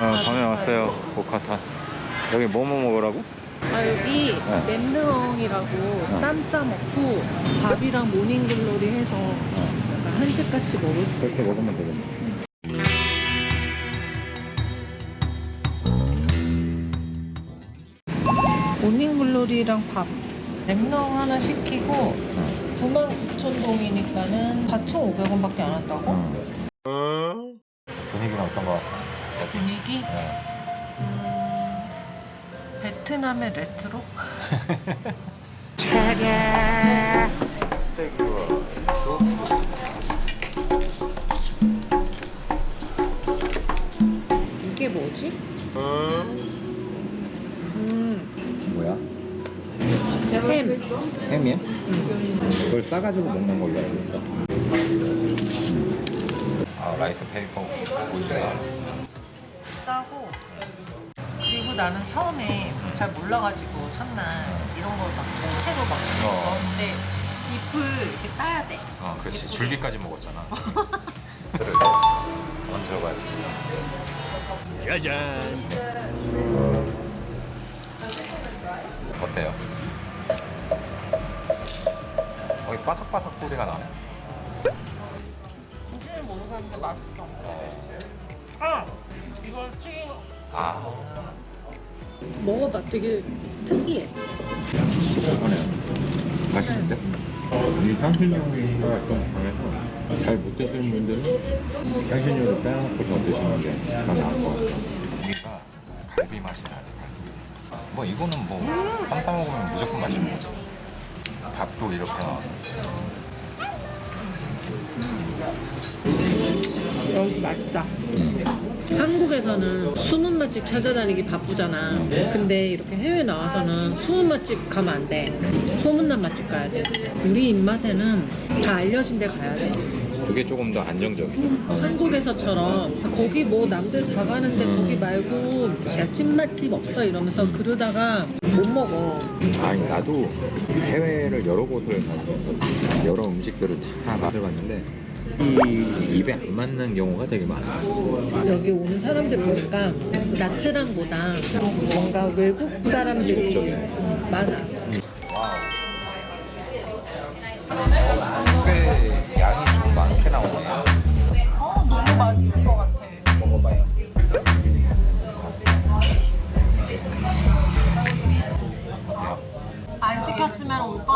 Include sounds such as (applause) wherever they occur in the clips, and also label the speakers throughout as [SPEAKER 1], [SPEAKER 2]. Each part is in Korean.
[SPEAKER 1] 아, 밤에 왔어요. 보카타. 여기 뭐뭐 먹으라고?
[SPEAKER 2] 아 여기
[SPEAKER 1] 네.
[SPEAKER 2] 램르엉이라고 쌈 싸 먹고 밥이랑 모닝글로리 해서 약간 한식같이 먹을 수
[SPEAKER 1] 그렇게 먹으면 되겠네.
[SPEAKER 2] 모닝글로리랑 밥 램르엉 하나 시키고 99,000동이니까는 4,500원밖에 안 한다고?
[SPEAKER 1] 분위기는 어떤 거 같아?
[SPEAKER 2] 분위기?
[SPEAKER 1] 네.
[SPEAKER 2] 음, 베트남의 레트로? 이게 뭐지? 음,
[SPEAKER 1] 뭐야?
[SPEAKER 2] 햄.
[SPEAKER 1] 햄이야? 그걸 싸가지고 먹는 걸로 알고 있어. 아, rice paper 보이지가
[SPEAKER 2] 싸고 그리고 나는 처음에 잘 몰라가지고 첫날 이런 걸 막 통째로 막
[SPEAKER 1] 어.
[SPEAKER 2] 먹었는데 잎을 이렇게 따야 돼.
[SPEAKER 1] 어, 그렇지. 줄기까지 먹었잖아. 얹어가지고.
[SPEAKER 3] 짜잔.
[SPEAKER 1] 어때요? 거기 바삭바삭 소리가 나네.
[SPEAKER 2] 무슨 모르겠는데 맛있어. 아 이걸 튀긴 거.
[SPEAKER 1] 아,
[SPEAKER 2] 먹어봐 되게 특이해.
[SPEAKER 1] 맛있는데?
[SPEAKER 4] 이 향신료가 좀 강해서 잘 못 드시는 분들은 향신료를 빼놓고서 드시는 게더 나을 것 같아요.
[SPEAKER 1] 고기가 갈비 맛이. 갈비. 뭐 이거는 뭐 쌈싸 먹으면 무조건 맛있는 거지. 밥도 이렇게 나와.
[SPEAKER 2] 여기 맛있다. 한국에서는 숨은 맛집 찾아다니기 바쁘잖아. 근데 이렇게 해외 나와서는 숨은 맛집 가면 안 돼. 소문난 맛집 가야 돼. 우리 입맛에는 다 알려진 데 가야 돼.
[SPEAKER 1] 그게 조금 더 안정적이죠.
[SPEAKER 2] 한국에서처럼 거기 뭐 남들 다 가는데
[SPEAKER 1] 음.
[SPEAKER 2] 거기 말고 야 찐맛집 없어 이러면서 그러다가 못 먹어.
[SPEAKER 1] 아니 나도 해외를 여러 곳을 가서 여러 음식들을 다 맛을 봤는데 이 입에 안 맞는 경우가 되게 많아.
[SPEAKER 2] 여기 오는 사람들 보니까 나트랑보다 뭔가 외국 사람들이. 많아.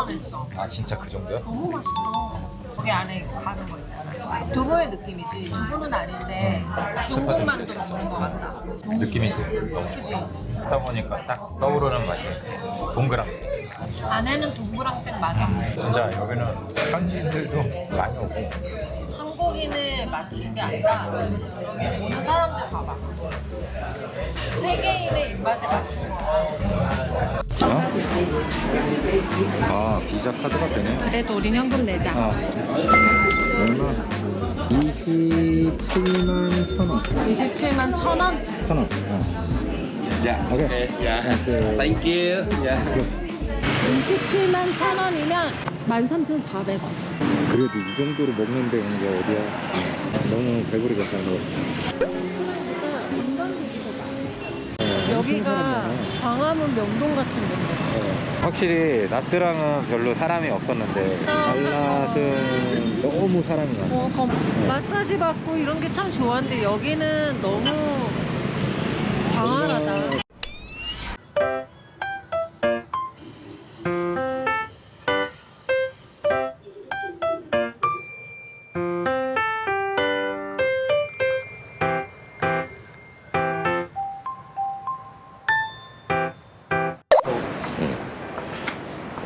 [SPEAKER 2] 뻔했어.
[SPEAKER 1] 아 진짜 그 정도야?
[SPEAKER 2] 너무 맛있어. 거기 안에 가는 거 있잖아. 두부의 느낌이지. 두부는 아닌데 중국 만두 먹는 거 같다.
[SPEAKER 1] 느낌이 돼. 너무 좋아. 하다 보니까 딱 떠오르는 맛이 동그랗게.
[SPEAKER 2] 안에는 동그랑땡 맞아.
[SPEAKER 1] 진짜 여기는 현지인들도 많이 오고
[SPEAKER 2] 맞춘 게 아니라 여기 오는 사람들 봐봐. 세계인의 입맛에 맞춘 거야.
[SPEAKER 1] 어? 아 비자 카드가 되네
[SPEAKER 2] 그래도 우린 현금 내자.
[SPEAKER 1] 아 얼마? 27만 천원
[SPEAKER 2] 27만 천 원?
[SPEAKER 1] 천원 어.
[SPEAKER 3] Yeah.
[SPEAKER 1] Okay.
[SPEAKER 3] Okay. Yeah.
[SPEAKER 1] Okay.
[SPEAKER 3] Thank you. Yeah.
[SPEAKER 2] 27만 천 원이면 13,400원.
[SPEAKER 1] 그래도 이 정도로 먹는 데 오는 게 어디야 너무 배부르겠다 너
[SPEAKER 2] 여기가 광화문 명동 같은 데인데.
[SPEAKER 1] 어, 확실히 나트랑은 별로 사람이 없었는데 달랏은 너무 사람이 많아
[SPEAKER 2] 어, 검, 마사지 받고 이런 게 참 좋았는데 여기는 너무 광활하다.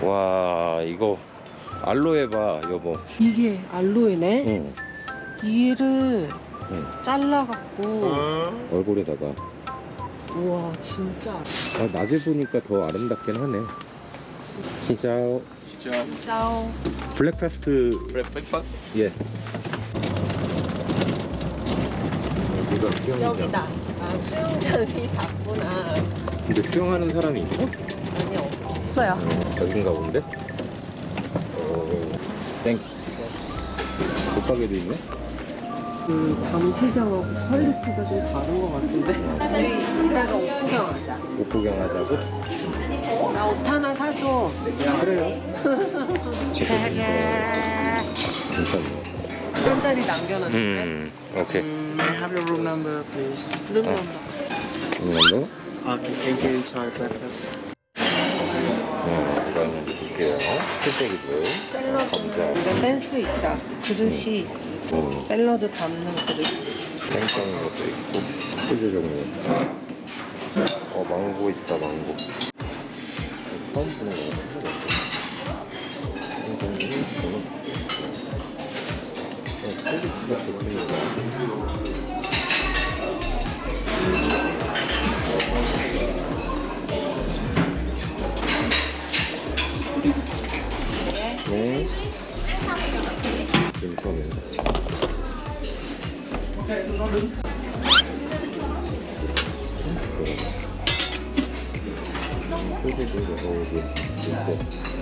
[SPEAKER 1] 와 이거 알로에 봐 여보.
[SPEAKER 2] 이게 알로에네?
[SPEAKER 1] 응.
[SPEAKER 2] 얘를
[SPEAKER 1] 응.
[SPEAKER 2] 잘라갖고.
[SPEAKER 1] 얼굴에다가.
[SPEAKER 2] 우와 진짜.
[SPEAKER 1] 아, 낮에 보니까 더 아름답긴 하네. 진짜
[SPEAKER 2] 짜오.
[SPEAKER 1] 블랙파스트.
[SPEAKER 3] Breakfast.
[SPEAKER 1] 예. 여기가 수영장.
[SPEAKER 2] 여기다. 아 수영장이 작구나.
[SPEAKER 1] 근데 수영하는 사람이 있어?
[SPEAKER 2] 아니 없어요
[SPEAKER 1] 여긴가 본데? 오 thank you 옷가게도 있네?
[SPEAKER 2] 그 밤시장하고 quality가 좀 다른 것 같은데 이따가 옷 구경 하자.
[SPEAKER 1] 옷 구경 하자고?
[SPEAKER 2] 나 옷 하나 사줘.
[SPEAKER 1] 그래요. (laughs) 제가
[SPEAKER 2] 되게
[SPEAKER 1] 괜찮네.
[SPEAKER 2] 한 자리 남겨놨는데.
[SPEAKER 1] 음, 오케이.
[SPEAKER 5] May I have your room number, please?
[SPEAKER 2] 룸 넘버.
[SPEAKER 1] 이걸로?
[SPEAKER 5] Okay, thank you. Enjoy breakfast.
[SPEAKER 1] 어, 볼게요. 풀떼기들. 감자.
[SPEAKER 2] 이거 센스 있다. 그릇이
[SPEAKER 1] 어,
[SPEAKER 2] 샐러드 담는 그릇.
[SPEAKER 1] 생성인 것도 있고. 소주 종류. 어, 망고 있다, 망고. 처음 보는 거 같아. 어, 퀄리티가 좋습니다. 괜찮네. 소세지 넣어오고 있고.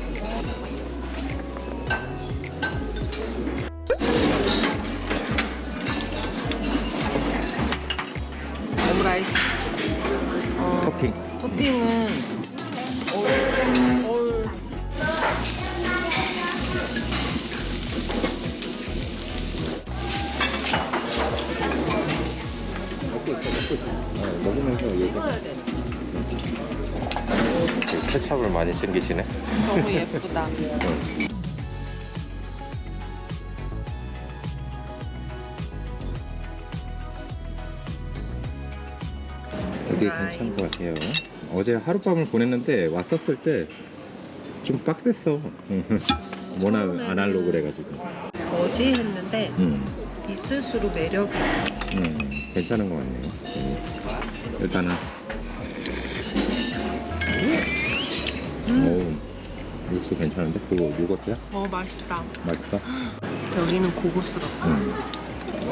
[SPEAKER 1] 하룻밤을 보냈는데 왔었을 때 좀 빡셌어. (laughs) 워낙 아날로그래 가지고.
[SPEAKER 2] 뭐지 했는데
[SPEAKER 1] 음,
[SPEAKER 2] 있을수록 매력이.
[SPEAKER 1] 음, 괜찮은 것 같네요. 음. 일단은. 오, 육수 괜찮은데? 그거 요거트야?
[SPEAKER 2] 어 맛있다.
[SPEAKER 1] 맛있어? (gasps)
[SPEAKER 2] 여기는 고급스럽다.
[SPEAKER 1] 음.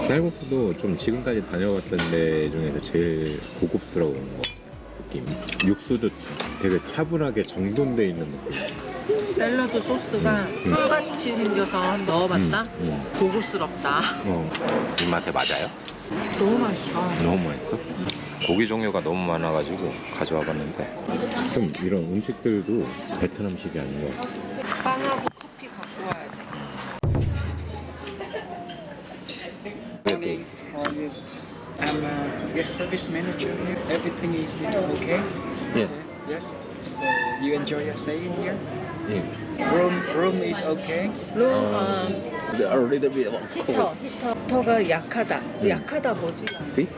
[SPEAKER 1] 쌀국수도 좀 지금까지 다녀봤던 데 중에서 제일 고급스러운 거 느낌. 육수도 되게 차분하게 정돈돼 있는 느낌.
[SPEAKER 2] 샐러드 소스가
[SPEAKER 1] 음.
[SPEAKER 2] 똑같이 생겨서 넣어봤다.
[SPEAKER 1] 음, 음.
[SPEAKER 2] 고급스럽다.
[SPEAKER 1] 어. 입맛에 맞아요?
[SPEAKER 2] 너무 맛있어.
[SPEAKER 1] 너무 맛있어? 고기 종류가 너무 많아가지고 가져와 봤는데 좀 이런 음식들도 베트남식이 아닌 것 같아.
[SPEAKER 2] 빵하고 커피 갖고 와야 돼.
[SPEAKER 1] 그래도
[SPEAKER 5] yes. I'm a guest service manager here. Everything is, is okay?
[SPEAKER 1] 예.
[SPEAKER 5] Yes. So you enjoy your stay in here?
[SPEAKER 1] 예.
[SPEAKER 5] Room room is okay.
[SPEAKER 2] 룸, 아,
[SPEAKER 1] A little bit of
[SPEAKER 2] 히터, 히터. 히터가 약하다.
[SPEAKER 1] 음.
[SPEAKER 2] 약하다 뭐지?
[SPEAKER 1] sweet?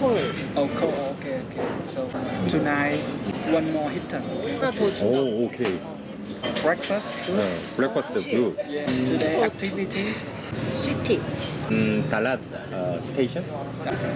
[SPEAKER 2] 콜.
[SPEAKER 5] Oh, cool. Okay, okay. So tonight, one more hitter.
[SPEAKER 2] 하나 더 준다.
[SPEAKER 1] 오, 오
[SPEAKER 5] Breakfast.
[SPEAKER 1] 네, 블랙버스트 굿.
[SPEAKER 5] Yeah. Today activities
[SPEAKER 2] City.
[SPEAKER 1] 음, 달랏 어, station?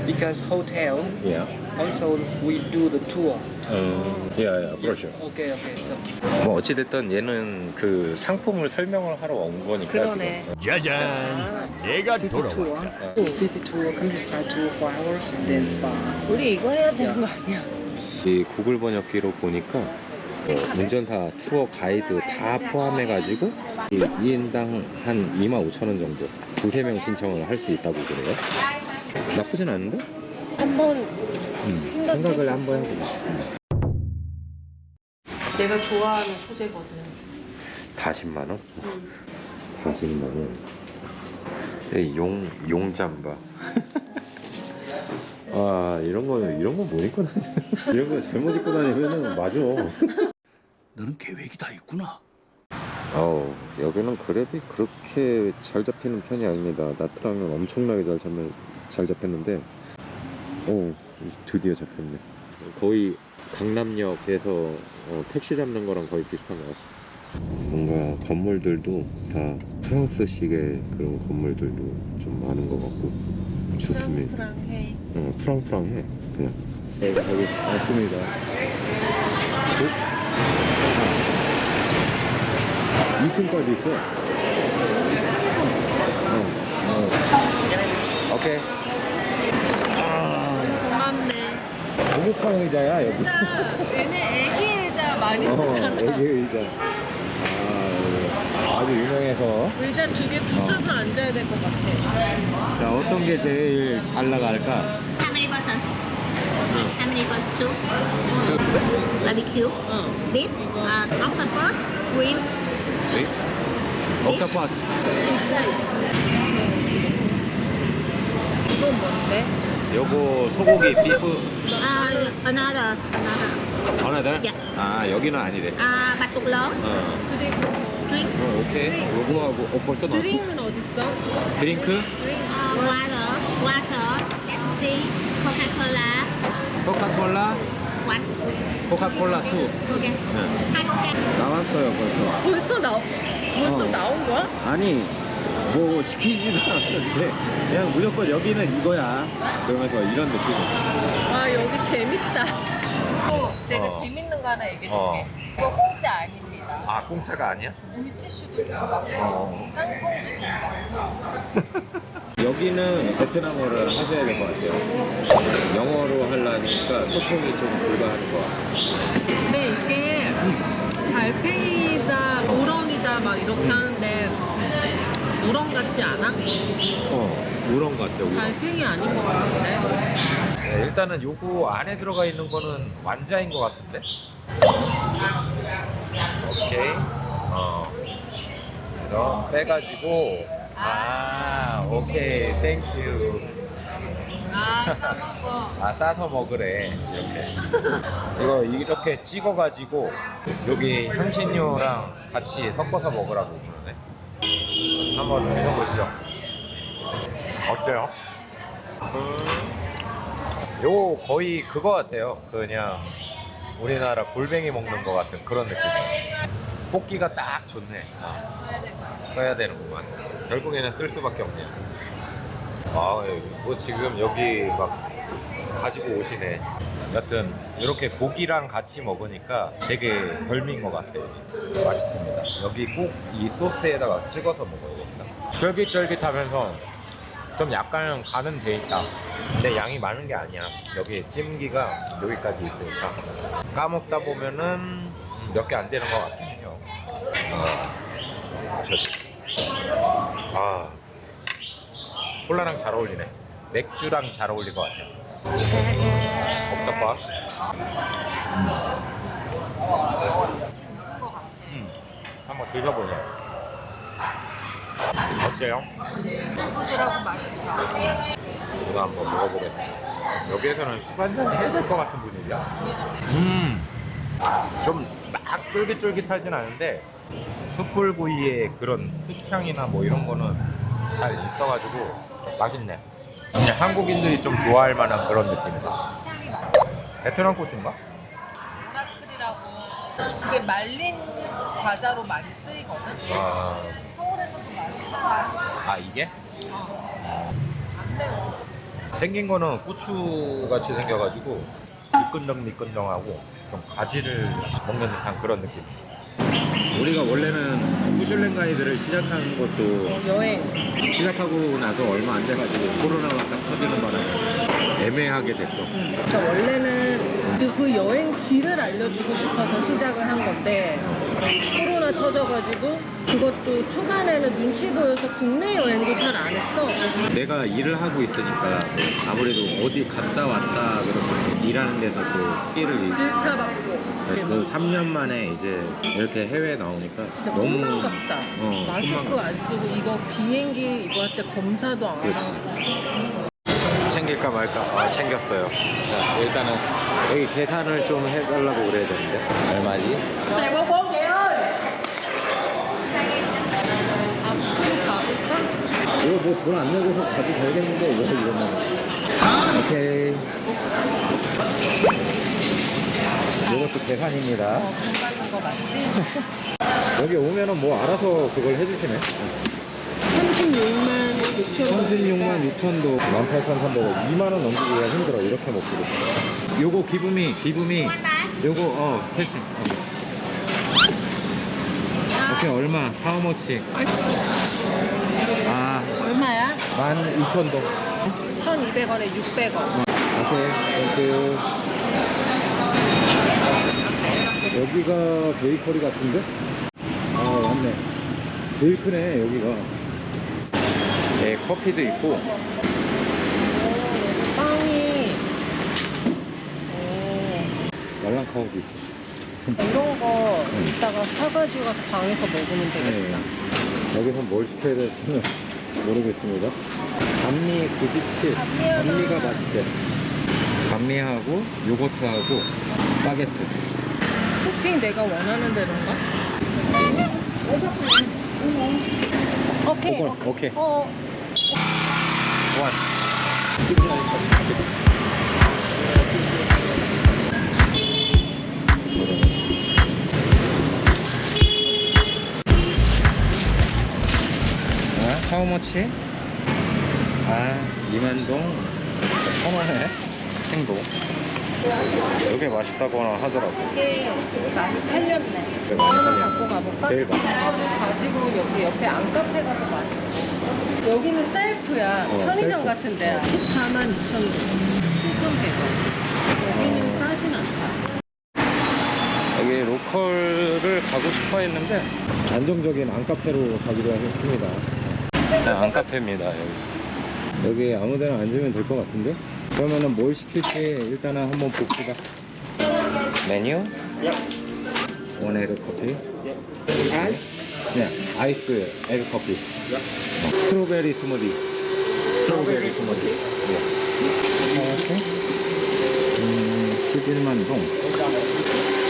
[SPEAKER 5] because hotel
[SPEAKER 1] 예.
[SPEAKER 5] also we do the tour.
[SPEAKER 1] 음, 예, 예, 그렇죠.
[SPEAKER 5] Okay, okay. So
[SPEAKER 1] 뭐 어찌 됐든 얘는 그 상품을 설명을 하러 온 거니까
[SPEAKER 2] 그러네.
[SPEAKER 6] 짜잔, 내가
[SPEAKER 5] city tour,
[SPEAKER 1] 어.
[SPEAKER 5] city tour, countryside tour four hours, and then spa.
[SPEAKER 2] 우리 이거 해야 되는 거 아니야?
[SPEAKER 1] 이 구글 번역기로 보니까 어, 운전사 투어 가이드 다 포함해 가지고 이 2인당 한 25,000원 정도 두세 명 신청을 할 수 있다고 그래요. 나쁘진 않은데?
[SPEAKER 2] 한번
[SPEAKER 1] 음, 생각을 한번 해보자.
[SPEAKER 2] 내가 좋아하는 소재거든.
[SPEAKER 1] 40만 원? 40만 원. 이 용, 용잠바. (laughs) 아, 이런 거, 이런 거 못 입고 다니 (laughs) 이런 거 잘못 입고 다니면은 맞아.
[SPEAKER 6] 너는 계획이 다 있구나.
[SPEAKER 1] 어 여기는 그랩이 그렇게 잘 잡히는 편이 아닙니다. 나트랑은 엄청나게 잘 잡는 잘 잡혔는데, 어 드디어 잡혔네. 거의 강남역에서 어, 택시 잡는 거랑 거의 비슷한 것 같아. 뭔가 건물들도 다 프랑스식의 그런 건물들도 좀 많은 것 같고 좋습니다.
[SPEAKER 2] 프랑해.
[SPEAKER 1] 어, 프랑프랑해 그냥. 네, 여기 왔습니다. 어? 2층까지 있어. 어, 어. 오케이.
[SPEAKER 2] 고맙네.
[SPEAKER 1] 고급한 의자야 여기.
[SPEAKER 2] 진짜 얘네 애기 의자 많이
[SPEAKER 1] 어,
[SPEAKER 2] 쓰잖아.
[SPEAKER 1] 애기 의자. 아, 아주 유명해서.
[SPEAKER 2] 의자 두 개 붙여서 앉아야 될 것 같아.
[SPEAKER 1] 자, 어떤 게 제일 잘 나갈까?
[SPEAKER 7] How many person? How many flavor soup. Barbecue.
[SPEAKER 2] 어.
[SPEAKER 7] Beef. Uh, octopus. Shrimp.
[SPEAKER 1] 옥타파스.
[SPEAKER 2] 이건 뭔데?
[SPEAKER 1] 요거 소고기 비프
[SPEAKER 7] Uh, another. Another.
[SPEAKER 1] 하나들?
[SPEAKER 7] 예.
[SPEAKER 1] 아 여기는 아니래.
[SPEAKER 7] Uh, 바둑러.
[SPEAKER 1] 어,
[SPEAKER 2] 그리고
[SPEAKER 7] Drink.
[SPEAKER 1] 어 오케이. 요거 하고 어 벌써 나왔어?
[SPEAKER 2] drink는 어딨어?
[SPEAKER 1] Drink?
[SPEAKER 7] Uh, water. Water. Pepsi. Coca-Cola.
[SPEAKER 1] 코카콜라?
[SPEAKER 7] One.
[SPEAKER 1] 코카콜라 2.
[SPEAKER 7] Okay.
[SPEAKER 1] 네.
[SPEAKER 7] Hai coca.
[SPEAKER 1] 나왔어요 벌써.
[SPEAKER 2] 벌써 나 벌써
[SPEAKER 1] 어.
[SPEAKER 2] 나온 거야?
[SPEAKER 1] 아니 뭐 시키지도 않았는데 그냥 무조건 여기는 이거야. 그러면서 이런 느낌이야.
[SPEAKER 2] 와 여기 재밌다. 어, 제가
[SPEAKER 1] 어.
[SPEAKER 2] 재밌는 거 하나 얘기해 줄게.
[SPEAKER 1] 어.
[SPEAKER 2] 이거 공짜 아닙니다.
[SPEAKER 1] 아 공짜가 아니야?
[SPEAKER 2] 물티슈도 있고
[SPEAKER 1] 어.
[SPEAKER 2] 땅콩도 있고.
[SPEAKER 1] 여기는 베트남어를 하셔야 될 것 같아요. 영어로 하려니까 소통이 좀 불가한 것 같아요.
[SPEAKER 2] 근데 이게 달팽이다, 우렁이다 막 이렇게 하는데 우렁 같지 않아?
[SPEAKER 1] 어, 우렁 같아, 우렁.
[SPEAKER 2] 달팽이 아닌 것 같은데.
[SPEAKER 1] 네, 일단은 요거 안에 들어가 있는 거는 완자인 것 같은데? 오케이. 어. 그래서 빼가지고, 아, 오케이, thank you.
[SPEAKER 2] 아.
[SPEAKER 1] 아, 싸서 먹으래. 이렇게. 이거 이렇게 찍어가지고, 여기 향신료랑 같이 섞어서 먹으라고 그러네. 한번 드셔보시죠. 어때요? 요 거의 그거 같아요. 그냥 우리나라 골뱅이 먹는 것 같은 그런 느낌. 뽑기가 딱 좋네. 아, 써야 되는구만. 결국에는 쓸 수밖에 없네요. 아, 뭐 지금 여기 막 가지고 오시네. 여튼 이렇게 고기랑 같이 먹으니까 되게 별미인 것 같아요. 맛있습니다. 여기 꼭 이 소스에다가 찍어서 먹어야겠다. 쫄깃쫄깃하면서 좀 약간 간은 돼 있다. 근데 양이 많은 게 아니야. 여기 찜기가 여기까지 있으니까 까먹다 보면은 몇 개 안 되는 것 같긴 해요. 어, 저, 아, 콜라랑 잘 어울리네. 맥주랑 잘 어울릴 것 같아요. 옥탑밥. 음, 한번 드셔보세요. 어때요?
[SPEAKER 2] 부드럽고 맛있어.
[SPEAKER 1] 이거 한번 먹어보겠습니다. 여기에서는 술 한잔 해야 될 것 같은 분위기야. 음, 좀 막 쫄깃쫄깃하진 않은데 숯불구이의 그런 숯향이나 뭐 이런 거는 잘 있어가지고 맛있네. 그냥 한국인들이 좀 좋아할 만한 그런 느낌이다. 베트남 고추인가?
[SPEAKER 2] 오라클이라고 그게 말린 과자로 많이 쓰이거든.
[SPEAKER 1] 아. 아 이게? 생긴 거는 고추 같이 생겨가지고 미끈덩 미끈덩하고 좀 가지를 먹는 듯한 그런 느낌. 우리가 원래는 후슐랭 가이드를 시작한 것도
[SPEAKER 2] 어, 여행.
[SPEAKER 1] 시작하고 나서 얼마 안 돼가지고 코로나가 딱 터지는 바람에 애매하게 됐어.
[SPEAKER 2] 그러니까 원래는 그, 그 여행지를 알려주고 싶어서 시작을 한 건데 코로나 터져가지고 그것도 초반에는 눈치 보여서 국내 여행도 잘 안 했어.
[SPEAKER 1] 내가 일을 하고 있으니까 아무래도 어디 갔다 왔다 그러면 일하는 데서 또 끼를 잃-
[SPEAKER 2] 질타받고.
[SPEAKER 1] 그 3년 만에 이제 이렇게 해외에 나오니까 너무
[SPEAKER 2] 아깝다.
[SPEAKER 1] 어,
[SPEAKER 2] 마스크 안 쓰고 이거 비행기 이거 할 때 검사도 안. 하고.
[SPEAKER 1] 챙길까 말까? 아 챙겼어요. 자 일단은 여기 계산을 좀 해달라고 그래야 되는데. 얼마지? 이거 뭐 돈 안 내고서 가도 되겠는데 왜 이러면 오케이. 이것도 계산입니다.
[SPEAKER 2] 어, 돈 받는 거 맞지?
[SPEAKER 1] 여기 오면은 뭐 알아서 그걸 해주시네
[SPEAKER 2] 36만 6천 원.
[SPEAKER 1] 36만 6천 동. 18,300원 2만원 넘기기가 힘들어. 이렇게 먹기로. 요거 give me give me. 요거 어 패스 어. 오케이 얼마? How much. 아.
[SPEAKER 2] 얼마야?
[SPEAKER 1] 12,000동.
[SPEAKER 2] 1,200원에 600원.
[SPEAKER 1] 오케이 thank you. 여기가 베이커리 같은데? 아 맞네. 제일 크네 여기가 네 커피도 있고
[SPEAKER 2] 빵이 오,
[SPEAKER 1] 말랑카우도 있어.
[SPEAKER 2] 이런 거 이따가 사가지고 가서 방에서 먹으면 되겠다.
[SPEAKER 1] 네. 여기서 뭘 시켜야 될지는 모르겠습니다. 반미 97.
[SPEAKER 2] 반미 하나.
[SPEAKER 1] 반미가 맛있대. 반미하고 요거트하고 바게트.
[SPEAKER 2] 토핑 내가 원하는 대로인가? 오케이.
[SPEAKER 1] 오케이. 오케이.
[SPEAKER 2] 어,
[SPEAKER 1] 원. 아, 하우머치? 아, 이만동 천원에 행동. 이게 맛있다거나 하더라고.
[SPEAKER 2] 이게 많이 팔렸네. 하나. 갖고 가볼까?
[SPEAKER 1] 제일 많이.
[SPEAKER 2] 가지고 여기 옆에 안카페 가서 마시자. 여기는 셀프야.
[SPEAKER 1] 어,
[SPEAKER 2] 편의점
[SPEAKER 1] 셀프.
[SPEAKER 2] 같은데.
[SPEAKER 1] 어.
[SPEAKER 2] 14만 2천 원. 7,100원. 여기는 싸진 않다.
[SPEAKER 1] 여기 로컬을 가고 싶어 했는데 안정적인 안카페로 가기로 했습니다. 네, 안카페입니다. 여기. 여기 아무 데나 앉으면 될 것 같은데? 그러면은 뭘 시킬지 일단은 한번 봅시다. 메뉴? One egg coffee. Ice? 네, ice egg coffee. 어, strawberry smoothie. Strawberry smoothie. 네. 이렇게. 음, 11만 동.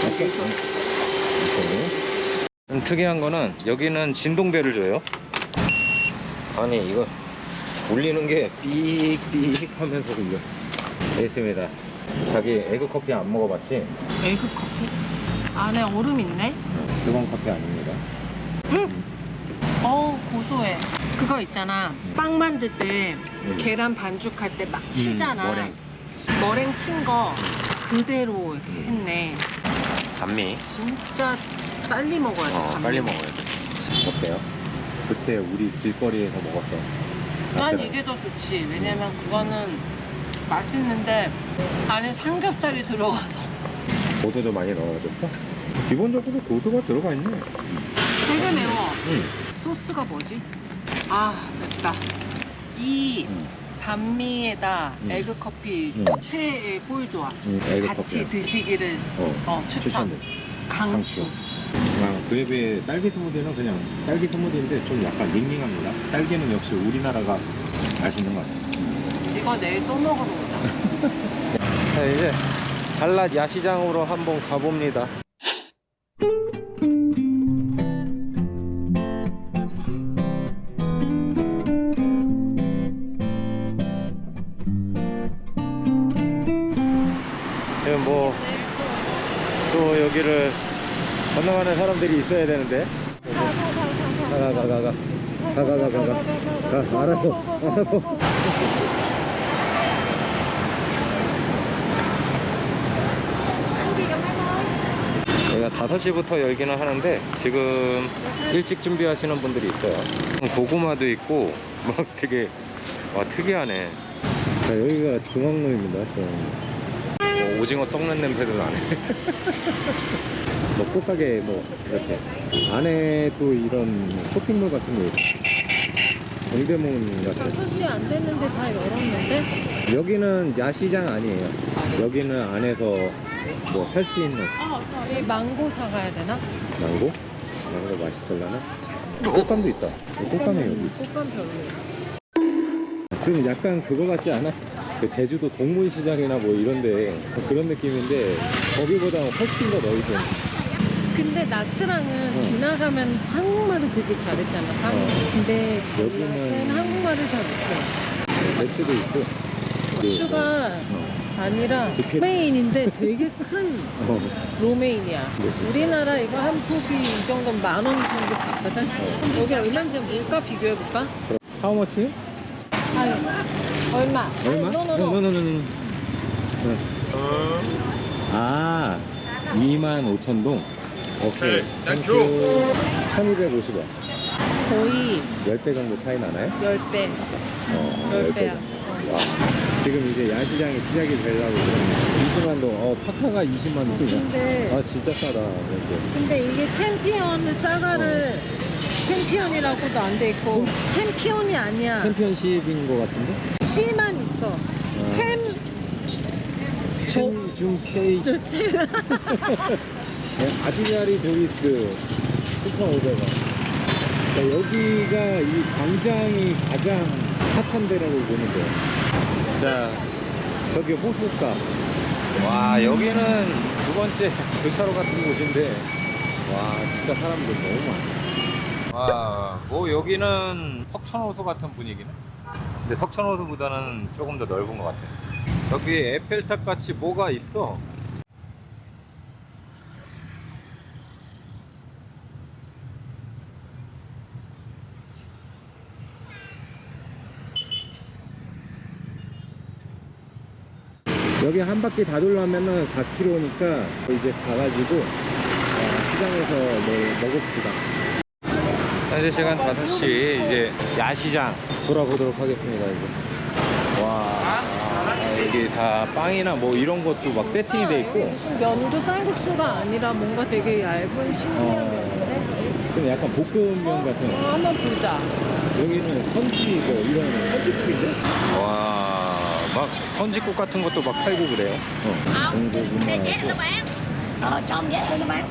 [SPEAKER 1] 맞죠? 이렇게. 좀 특이한 거는 여기는 진동벨을 줘요. 아니 이거 울리는 게 삑삑 하면서 울려. 있습니다. 자기 egg 커피 안 먹어봤지?
[SPEAKER 2] Egg 커피? 안에 얼음 있네?
[SPEAKER 1] 뜨거운 커피 아닙니다.
[SPEAKER 2] 어우 고소해. 그거 있잖아. 빵 만들 때
[SPEAKER 1] 음.
[SPEAKER 2] 계란 반죽할 때 막 치잖아.
[SPEAKER 1] 머랭.
[SPEAKER 2] 머랭 친 거 그대로 이렇게
[SPEAKER 1] 음.
[SPEAKER 2] 했네.
[SPEAKER 1] 단미.
[SPEAKER 2] 진짜 빨리 먹어야 돼.
[SPEAKER 1] 어. 빨리 먹어야 돼. 어때요? 그때 우리 길거리에서 먹었던.
[SPEAKER 2] 난. 이게 더 좋지. 왜냐면 그거는 맛있는데 안에 삼겹살이 들어가서
[SPEAKER 1] 고소도 많이 넣어줬어? 기본적으로 고소가 들어가 있네.
[SPEAKER 2] 되게 매워.
[SPEAKER 1] 응.
[SPEAKER 2] 소스가 뭐지? 아 맵다. 이
[SPEAKER 1] 응.
[SPEAKER 2] 반미에다
[SPEAKER 1] 음.
[SPEAKER 2] egg 커피
[SPEAKER 1] 음.
[SPEAKER 2] 최애 꿀 조합.
[SPEAKER 1] 응, egg
[SPEAKER 2] 같이
[SPEAKER 1] 커피야.
[SPEAKER 2] 드시기를
[SPEAKER 1] 어,
[SPEAKER 2] 어, 추천.
[SPEAKER 1] 추천돼.
[SPEAKER 2] 강추.
[SPEAKER 1] 아, 그에 비해 딸기 smoothie는 그냥 딸기 smoothie인데 좀 약간 닝닝합니다. 딸기는 역시 우리나라가 맛있는 것 같아요.
[SPEAKER 2] 이거 내일 또 먹으러 오자. (laughs)
[SPEAKER 1] 자, 이제 달랏 야시장으로 한번 가봅니다. 지금 뭐, 또 여기를 건너가는 사람들이 있어야 되는데. 가, 가, 가, 가, 가. 가, 가, 가, 가, 가. 가, 알았어, 알았어. 여기가 5시부터 열기는 하는데 지금 일찍 준비하시는 분들이 있어요. 고구마도 있고 막 되게 와 특이하네. 자, 여기가 중앙로입니다 어, 오징어 썩는 냄새도 나네. (laughs) 뭐 꽃가게 뭐 이렇게. 안에 또 이런 쇼핑몰 같은 게 있고 동대문 같은
[SPEAKER 2] 6시 안 됐는데 다 열었는데?
[SPEAKER 1] 여기는 야시장 아니에요. 여기는 안에서 뭐 살 수 있는
[SPEAKER 2] 이 망고 사가야 되나?
[SPEAKER 1] 망고? 망고 맛있을라나? 꽃감도 있다. 꽃감이 여기 있지.
[SPEAKER 2] 꽃감 별로.
[SPEAKER 1] 좀 약간 그거 같지 않아? 그 제주도 동문시장이나 뭐 이런데 그런 느낌인데 거기보다 훨씬 더 넓은.
[SPEAKER 2] 근데 나트랑은
[SPEAKER 1] 어.
[SPEAKER 2] 지나가면 한국말을 되게 잘했잖아, 상이.
[SPEAKER 1] 어.
[SPEAKER 2] 근데
[SPEAKER 1] 여기는-
[SPEAKER 2] 달랏은 한국말을 잘 못해.
[SPEAKER 1] 배추도 있고. 그,
[SPEAKER 2] 추가
[SPEAKER 1] 어.
[SPEAKER 2] 아니라
[SPEAKER 1] 부켓.
[SPEAKER 2] 로메인인데 되게 큰 (laughs)
[SPEAKER 1] 어.
[SPEAKER 2] 로메인이야.
[SPEAKER 1] 그치.
[SPEAKER 2] 우리나라 이거 한 포기 이 정도면 만 원 정도 받거든?
[SPEAKER 1] 어.
[SPEAKER 2] 여기 얼마인지 물가 비교해볼까?
[SPEAKER 1] How much?
[SPEAKER 2] 아유, 얼마?
[SPEAKER 1] 얼마?
[SPEAKER 2] 아니, 노노노.
[SPEAKER 1] No no no no. 아, 2만 5천 동. 오케이. Thank you. 1250원.
[SPEAKER 2] 거의
[SPEAKER 1] 10배 정도 차이 나나요?
[SPEAKER 2] 10배.
[SPEAKER 1] 어,
[SPEAKER 2] 10배야.
[SPEAKER 1] 와, 지금 이제 야시장이 시작이 되려고 그러는데 20만 동, 어 파카가 20만 동이야.
[SPEAKER 2] 근데
[SPEAKER 1] 아 진짜 싸다. 이렇게.
[SPEAKER 2] 근데 이게 챔피언을 짜가를 챔피언이라고도 안 돼 있고 챔피언이 아니야.
[SPEAKER 1] 챔피언십인 것 같은데?
[SPEAKER 2] C만 있어.
[SPEAKER 1] 아.
[SPEAKER 2] 챔
[SPEAKER 1] 첸중 케이
[SPEAKER 2] 좋지. (laughs)
[SPEAKER 1] 네, 아주냐리 도이스 7,500원. 여기가 이 광장이 가장 핫한 데라고 돼요. 자, 저기 호숫가. 와, 여기는 두 번째 (laughs) 교차로 같은 곳인데, 와, 진짜 사람들 너무 많아. 와, 뭐 여기는 석천호수 같은 분위기네. 근데 석천호수보다는 조금 더 넓은 것 같아. 여기 에펠탑 같이 뭐가 있어. 여기 한 바퀴 다 돌려면은 4km니까 이제 가가지고 어, 시장에서 뭐 먹읍시다. 현재 시간 5시 이제 야시장 돌아보도록 하겠습니다. 이제. 와, 아, 여기 다 빵이나 뭐 이런 것도 막 세팅이 돼 있고
[SPEAKER 2] 무슨 면도 쌀국수가 아니라 뭔가 되게 얇은 신기한
[SPEAKER 1] 어.
[SPEAKER 2] 면인데.
[SPEAKER 1] 좀 약간 볶음면 같은
[SPEAKER 2] 어, 한번 보자.
[SPEAKER 1] 여기는 선지 뭐 이런 선지국인데? 와, 막 선지국 같은 것도 막 팔고 그래요. 어,
[SPEAKER 7] các bạn.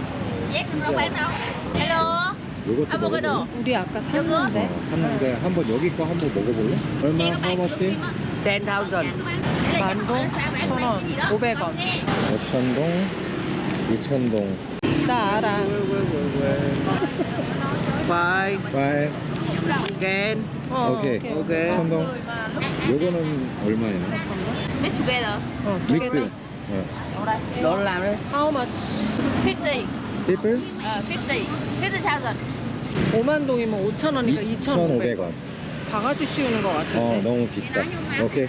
[SPEAKER 7] Yes, không phải đâu. Hello.
[SPEAKER 1] 요것도 먹어볼래?
[SPEAKER 2] 우리 아까 샀는데.
[SPEAKER 1] 어, 샀는데 한번 여기 거 한번 먹어볼래? 얼마? 하머치?
[SPEAKER 7] 10,000.
[SPEAKER 2] 만동, 천 원, 오백 원.
[SPEAKER 1] 5천동, 2천동,
[SPEAKER 2] 나 알아.
[SPEAKER 7] Five.
[SPEAKER 1] 빨,
[SPEAKER 7] Again.
[SPEAKER 2] 어,
[SPEAKER 1] 오케이.
[SPEAKER 7] 오케이.
[SPEAKER 1] 천동. 요거는 얼마예요?
[SPEAKER 8] Mix together.
[SPEAKER 2] 어, 두
[SPEAKER 1] 믹스.
[SPEAKER 2] 개는
[SPEAKER 1] 어.
[SPEAKER 7] Đồ làm đi.
[SPEAKER 2] how much?
[SPEAKER 8] 50.
[SPEAKER 1] 띠플?
[SPEAKER 8] Uh, 50. 50,000.
[SPEAKER 2] 5만 동이면 5천 원이니까 2,500원.
[SPEAKER 1] 2,500원.
[SPEAKER 2] 바가지 씌우는 것 같은데.
[SPEAKER 1] 어, 너무 비싸. 오케이.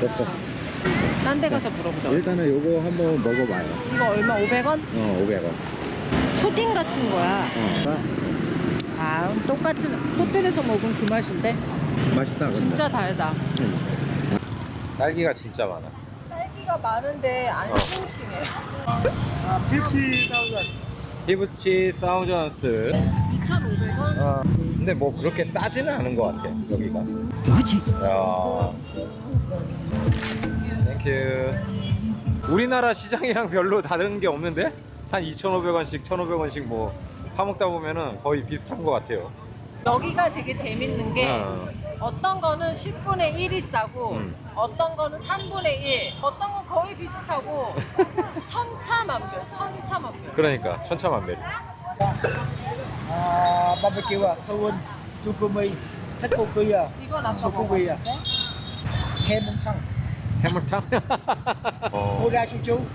[SPEAKER 1] 됐어.
[SPEAKER 2] 딴 데 가서 물어보자.
[SPEAKER 1] 일단은 요거 한번 먹어봐요.
[SPEAKER 2] 이거 얼마? 500원?
[SPEAKER 1] 어, 500원.
[SPEAKER 2] 푸딩 같은 거야.
[SPEAKER 1] 어.
[SPEAKER 2] 아, 똑같은 호텔에서 먹은 그 맛인데
[SPEAKER 1] 맛있다, 근데.
[SPEAKER 2] 진짜 달다.
[SPEAKER 1] 딸기가 진짜 많아.
[SPEAKER 2] 딸기가 많은데 안
[SPEAKER 1] 어.
[SPEAKER 2] 싱싱해.
[SPEAKER 1] 50 thousands.
[SPEAKER 2] 2,500원?
[SPEAKER 1] 어, 근데 뭐 그렇게 싸지는 않은 것 같아, 여기가. 뭐지? 야. Thank you. 우리나라 시장이랑 별로 다른 게 없는데? 한 2,500원씩, 1,500원씩 뭐 파먹다 보면은 거의 비슷한 것 같아요.
[SPEAKER 2] 여기가 되게 재밌는 게
[SPEAKER 1] 어.
[SPEAKER 2] 어떤 거는 10분의 1이 싸고
[SPEAKER 1] 음.
[SPEAKER 2] 어떤 거는 3분의 1 어떤 건 거의 비슷하고 (laughs) 천차만별 천차만별
[SPEAKER 1] 그러니까 천차만별.
[SPEAKER 9] thơm chukumi, thích cookie à,
[SPEAKER 2] 이건 아까. 먹었는데
[SPEAKER 9] thăng,
[SPEAKER 1] 해물탕. (laughs) 어.
[SPEAKER 9] Oda chuchu.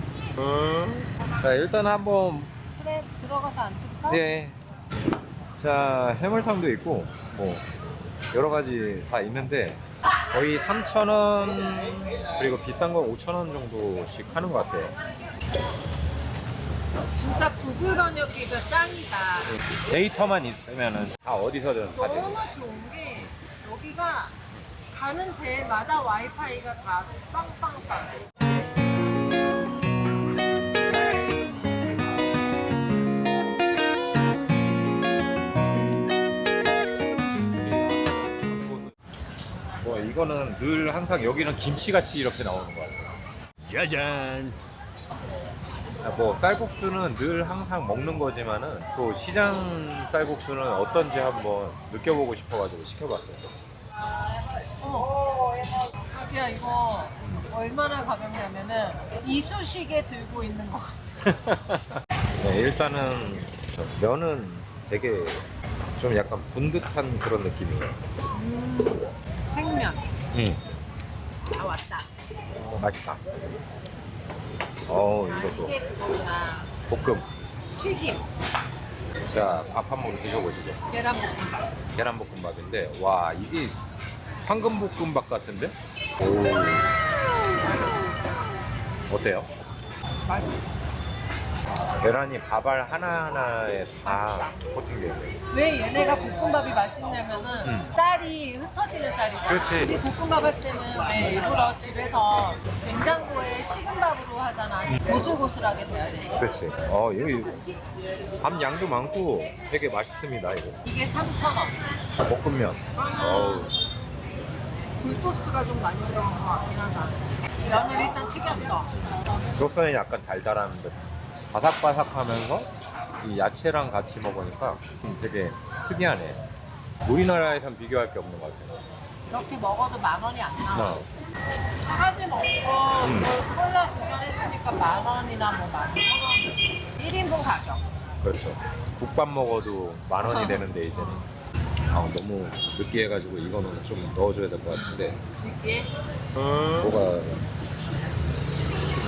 [SPEAKER 1] 자, 일단 한번
[SPEAKER 2] 그래 들어가서 앉을까?
[SPEAKER 1] 네. 자, 해물탕도 있고, 뭐, 여러 가지 다 있는데, 거의 3,000원, 그리고 비싼 거 5,000원 정도씩 하는 것 같아요.
[SPEAKER 2] 진짜 구글 번역기가 짱이다
[SPEAKER 1] 데이터만 있으면은 다 어디서든 다 돼.
[SPEAKER 2] 너무 좋은 게 여기가 가는 데마다 와이파이가 다 빵빵빵
[SPEAKER 1] 이거는 늘 항상 여기는 김치같이 이렇게 나오는 것 같아요.
[SPEAKER 6] 짜잔.
[SPEAKER 1] 아, 뭐, 쌀국수는 늘 항상 먹는 거지만은, 또 시장 쌀국수는 어떤지 한번 느껴보고 싶어가지고 시켜봤어요.
[SPEAKER 2] 어. 자기야 이거 얼마나 가볍냐면은 이쑤시개 들고 있는 거 같아 (laughs)
[SPEAKER 1] 네, 일단은 면은 되게 좀 약간 분듯한 그런 느낌이에요.
[SPEAKER 2] 생면
[SPEAKER 1] 응.
[SPEAKER 2] 아 왔다
[SPEAKER 1] 맛있다. 어우, 이것도
[SPEAKER 2] 이게 그거구나
[SPEAKER 1] 볶음.
[SPEAKER 2] 튀김
[SPEAKER 1] 자, 밥 한 번 드셔보시죠.
[SPEAKER 2] 계란볶음밥
[SPEAKER 1] 계란볶음밥인데, 와, 이게 황금볶음밥 같은데? 오. 어때요?
[SPEAKER 2] 맛있어
[SPEAKER 1] 계란이 밥알 하나하나에 다 있어요.
[SPEAKER 2] 왜 얘네가 볶음밥이 맛있냐면은
[SPEAKER 1] 음.
[SPEAKER 2] 쌀이 흩어지는 쌀이잖아
[SPEAKER 1] 그렇지.
[SPEAKER 2] 볶음밥 할 때는 왜 일부러 집에서 냉장고에 식은 밥으로 하잖아 고슬고슬하게 돼야 돼
[SPEAKER 1] 그렇지. 어, 여기 밥 양도 많고 되게 맛있습니다, 이거.
[SPEAKER 2] 이게 3,000원
[SPEAKER 1] 볶음면. 어우.
[SPEAKER 2] 굴소스가 좀 많이 들어간 것 같긴 하다 면을 일단 튀겼어
[SPEAKER 1] 조선이 약간 달달한 듯 바삭바삭하면서 이 야채랑 같이 먹으니까 되게 특이하네 우리나라에선 비교할 게 없는 것 같아요
[SPEAKER 2] 이렇게 먹어도 만 원이 안 나와.
[SPEAKER 1] 어.
[SPEAKER 2] 사가지 먹고
[SPEAKER 1] 음.
[SPEAKER 2] 그 콜라 두잔 했으니까 만 원이나 뭐만 원. 1인분 가격.
[SPEAKER 1] 그렇죠 국밥 먹어도 만 원이 되는데 이제는 아 너무 느끼해가지고 이거는 좀 넣어줘야 될 것 같은데
[SPEAKER 2] 이게
[SPEAKER 1] 뭐가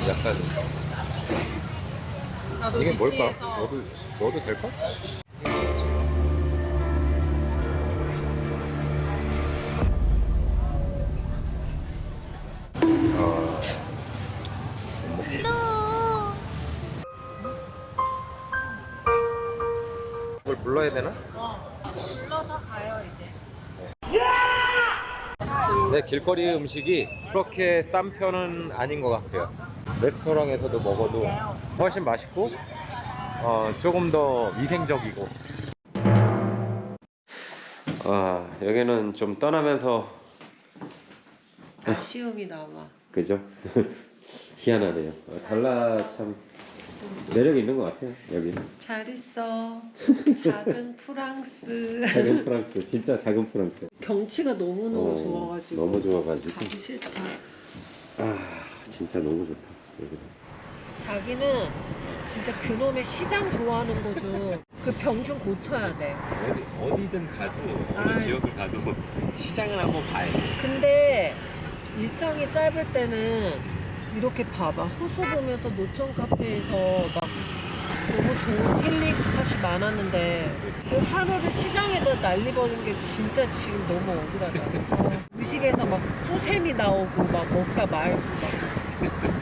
[SPEAKER 1] 약간 이게 뭘까? 넣어도, 넣어도 될까? 아, 이걸 불러야 되나?
[SPEAKER 2] 불러서 가요 이제.
[SPEAKER 1] 네, 길거리 음식이 그렇게 싼 편은 아닌 것 같아요. 레스토랑에서도 먹어도 훨씬 맛있고, 어, 조금 더 위생적이고. 아, 여기는 좀 떠나면서,
[SPEAKER 2] 아쉬움이 남아.
[SPEAKER 1] 그죠? (laughs) 희한하네요. 어, 달라 참 매력이 있는 것 같아요, 여기는.
[SPEAKER 2] 잘 있어. (laughs) 작은 프랑스.
[SPEAKER 1] 작은 프랑스, 진짜 작은 프랑스.
[SPEAKER 2] 경치가 너무너무
[SPEAKER 1] 어,
[SPEAKER 2] 좋아가지고.
[SPEAKER 1] 너무 좋아가지고.
[SPEAKER 2] 가기 싫다.
[SPEAKER 1] 아, 진짜 너무 좋다, 여기는.
[SPEAKER 2] 자기는 진짜 그놈의 시장 좋아하는 거죠. 그 병 좀 고쳐야 돼.
[SPEAKER 1] 어디, 어디든 가도,
[SPEAKER 2] 어느 아이.
[SPEAKER 1] 지역을 가도 시장을 한번 봐야 돼.
[SPEAKER 2] 근데 일정이 짧을 때는 이렇게 봐봐. 호수 보면서 노천 카페에서 막 너무 좋은 힐링 스팟이 많았는데 그 하루를 시장에다 날리버린 게 진짜 지금 너무 억울하다. (laughs) 어, 의식에서 막 소샘이 나오고 막 먹다 말고 막 (laughs)